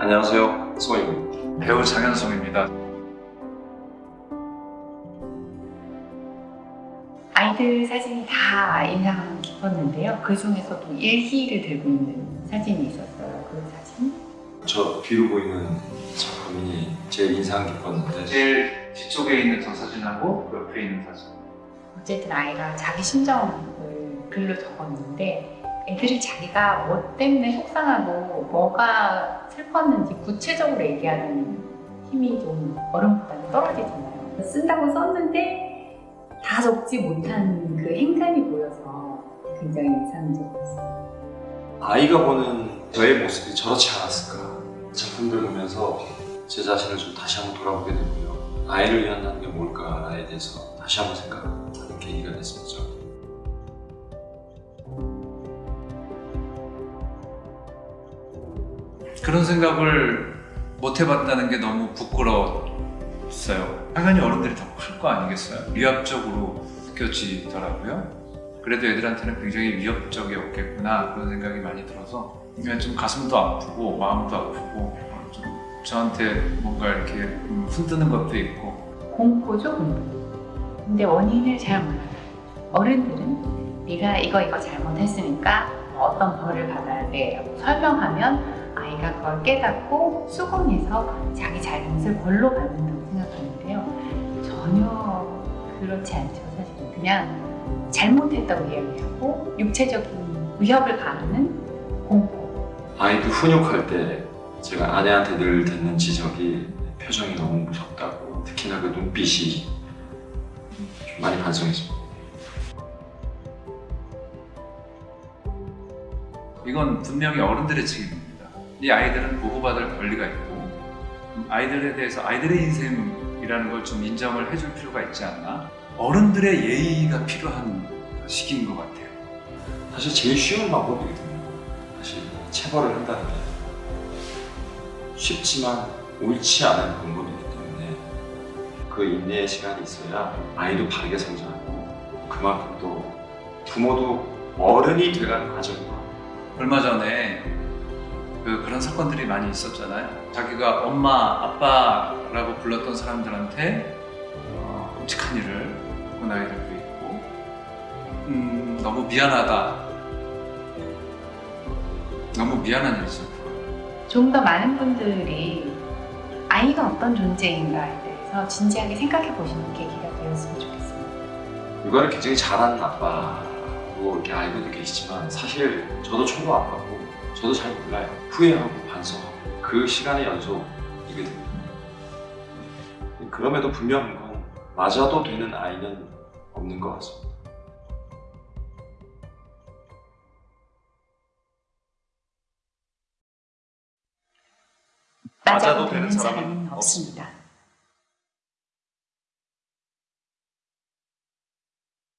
안녕하세요. 송입니다. 배우 장현성입니다. 아이들 사진이 다 인상 깊었는데요. 그 중에서도 일기를 들고 있는 사진이 있었어요. 그 사진? 저 뒤로 보이는 작품이 제일 인상 깊었는데 제일 뒤쪽에 있는 저 사진하고 옆에 있는 사진. 어쨌든 아이가 자기 심정을 글로 적었는데 애들이 자기가 뭐 때문에 속상하고 뭐가 슬펐는지 구체적으로 얘기하는 힘이 좀 어른보다는 떨어지잖아요. 쓴다고 썼는데 다 적지 못한 그 행간이 보여서 굉장히 인상적이었어요. 아이가 보는 저의 모습이 저렇지 않았을까 작품들 보면서 제 자신을 좀 다시 한번 돌아보게 되고요. 아이를 위한다는 게 뭘까에 대해서 다시 한번 생각하는 계기가 됐습니다. 그런 생각을 못 해봤다는 게 너무 부끄러웠어요. 당연히 어른들이 더 클 거 아니겠어요? 위압적으로 느껴지더라고요. 그래도 애들한테는 굉장히 위협적이었겠구나 그런 생각이 많이 들어서 그냥 좀 가슴도 아프고 마음도 아프고 어, 좀 저한테 뭔가 이렇게 음, 흔드는 것도 있고 공포죠, 공포. 근데 원인을 잘 몰라요. 어른들은 네가 이거 이거 잘못했으니까 어떤 벌을 받아야 돼 라고 설명하면 아이가 그걸 깨닫고 수긍해서 자기 잘못을 벌로 받는다고 생각하는데요. 전혀 그렇지 않죠, 사실은. 그냥 잘못했다고 이야기하고 육체적인 위협을 가하는 공포. 아이도 훈육할 때 제가 아내한테 늘 듣는 지적이 표정이 너무 무섭다고 특히나 그 눈빛이 좀 많이 반성했습니다. 이건 분명히 어른들의 책임입니다. 이 아이들은 보호받을 권리가 있고 아이들에 대해서 아이들의 인생이라는 걸 좀 인정을 해줄 필요가 있지 않나? 어른들의 예의가 필요한 시기인 것 같아요. 사실 제일 쉬운 방법이거든요. 사실 체벌을 한다는 게 쉽지만 옳지 않은 방법이기 때문에 그 인내의 시간이 있어야 아이도 바르게 성장하고 그만큼 또 부모도 어른이 돼가는 과정이고 얼마 전에 그, 그런 사건들이 많이 있었잖아요. 자기가 엄마, 아빠라고 불렀던 사람들한테 어, 끔찍한 일을 겪은 아이들도 있고 음, 너무 미안하다. 너무 미안한 일이죠. 좀 더 많은 분들이 아이가 어떤 존재인가에 대해서 진지하게 생각해 보시는 계기가 되었으면 좋겠습니다. 육아를 굉장히 잘하는 아빠로 이렇게 알고도 계시지만 사실 저도 초보 아빠고 저도 잘 몰라요. 후회하고 반성하고 그 시간의 연속이거든요. 그럼에도 분명한 건 맞아도 되는 아이는 없는 것 같습니다. 맞아도 되는 사람은 없습니다.